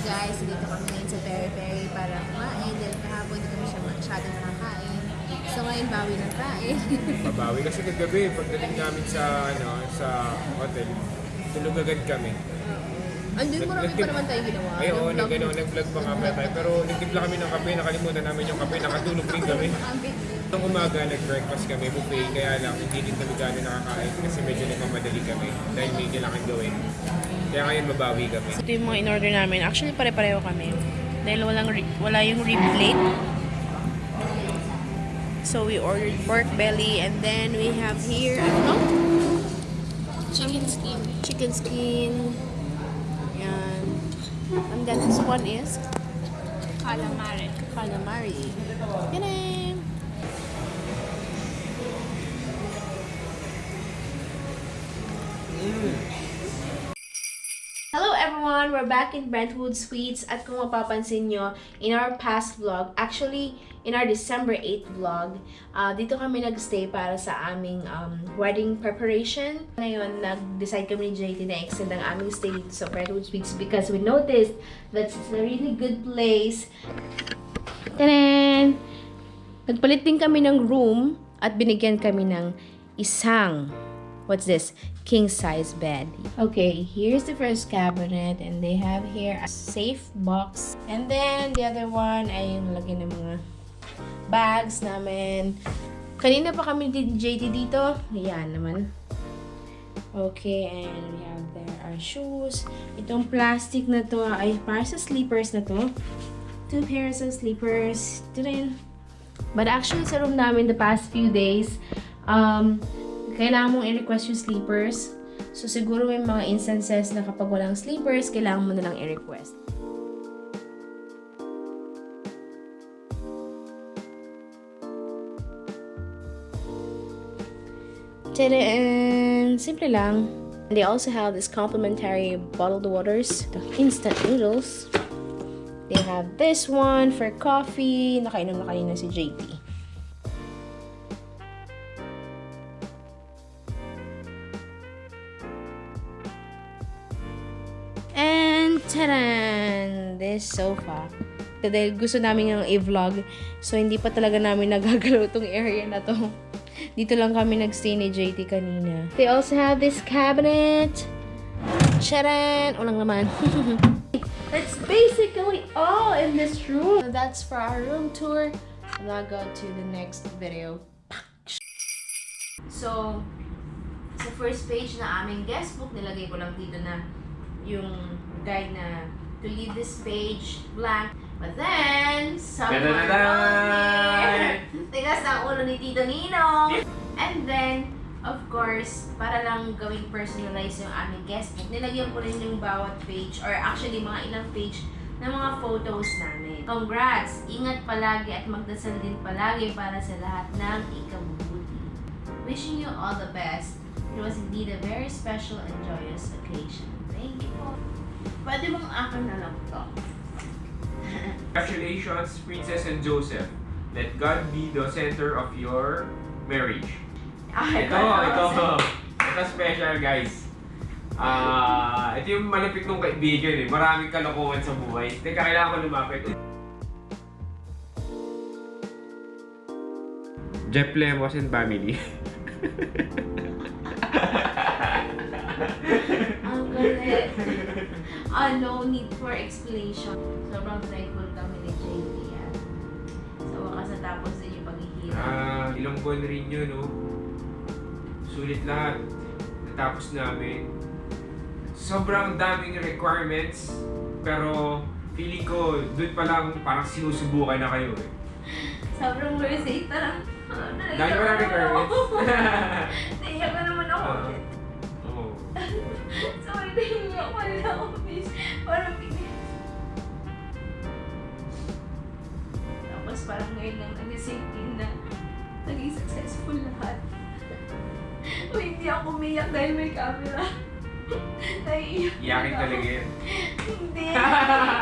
guys, dito kami ngayon sa Peri Peri para kumain dahil kahapon hindi kami siya masyado nakakain. So ngayon bawi ng kain. Babawi kasi kagabi, pagdating namin sa ano sa hotel, tulog agad kami. Andun mo Nag- pa naman tayo ginawa. Ay, oo, Nag-vlog- nag, ano, nag-vlog pa nga tayo. Pero nagtimpla kami ng kape, nakalimutan namin yung kape, nakatulog rin kami. Nung umaga, nag-breakfast kami, buffet, kaya lang hindi din kami gano'n nakakain kasi medyo nagmamadali kami dahil may kailangan gawin. Kaya ngayon babawi kami. Ito yung mga in-order namin. Actually, pare-pareho kami. Dahil walang wala yung rib plate. So, we ordered pork belly and then we have here, ano? Chicken skin. Chicken skin. Yan. And then this one is Calamari. calamari. Yan everyone! We're back in Brentwood Suites at kung mapapansin nyo, in our past vlog, actually, in our December 8th vlog, ah, dito kami nagstay para sa aming um, wedding preparation. Ngayon, nag-decide kami ni JT na extend ang aming stay dito sa Brentwood Suites because we noticed that it's a really good place. Tanan! Nagpalit din kami ng room at binigyan kami ng isang What's this? King size bed. Okay, here's the first cabinet and they have here a safe box. And then the other one ay yung ng mga bags namin. Kanina pa kami din JT dito. Ayan naman. Okay, and we have there our shoes. Itong plastic na to ay para sa sleepers na to. Two pairs of sleepers. Ito. But actually sa room namin the past few days, um, kailangan mong i-request yung sleepers. So, siguro may mga instances na kapag walang sleepers, kailangan mo na lang i-request. Tadaan! Simple lang. They also have this complimentary bottled waters, the instant noodles. They have this one for coffee. Nakainom na kanina si JT. Taran! This sofa. So, dahil gusto namin yung i-vlog, so hindi pa talaga namin nagagalaw tong area na to. Dito lang kami nagstay ni JT kanina. They also have this cabinet. Charan! Walang laman. That's basically all in this room. So that's for our room tour. And I'll go to the next video. So, sa first page na aming guest book, nilagay ko lang dito na yung guide na to leave this page blank. But then, someone wrote here, tigas ang ulo ni Tito Ninong. And then, of course, para lang gawing personalize yung aming guest book, nilagyan ko rin yung bawat page, or actually mga ilang page ng mga photos namin. Congrats! Ingat palagi at magdasal din palagi para sa lahat ng ikabubuti. Wishing you all the best. It was indeed a very special and joyous occasion. Thank you po. Pwede bang akin na lang to? Congratulations, Princess and Joseph. Let God be the center of your marriage. Ito, ito, ito special guys. Ah, ito yung malapit kong kaibigan eh. Maraming kalokohan sa buhay. Teka, kailangan ko lumapit. Jeff Lemos and family. Ang galit. Ah, no need for explanation. Sobrang thankful kami ni JT at sa wakas natapos din yung paghihirap. Ah, ilang buwan rin yun, no? Sulit lahat. Natapos namin. Sobrang daming requirements, pero feeling ko, doon pa lang parang sinusubukan na kayo eh. Sobrang worth it. Parang, ah, Dahil pa lang requirements. 2018 na naging successful lahat. o hindi ako umiyak dahil may camera. Naiiyak Iyakin talaga. yun. hindi.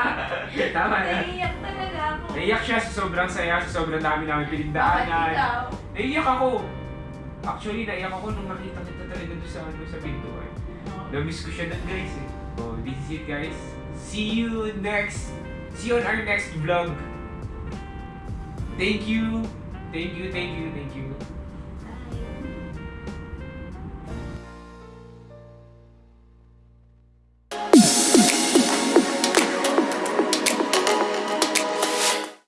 Tama na. Naiiyak talaga ako. Naiyak siya sa sobrang saya, sa sobrang dami namin Bakit pinagdaanan. ikaw? Naiyak ako. Actually, naiyak ako nung nakita kita talaga doon sa, ano, sa pintuan. Eh. Oh. Na-miss ko siya na, guys eh. Oh, this is it guys. See you next. See you on our next vlog. Thank you. Thank you, thank you, thank you.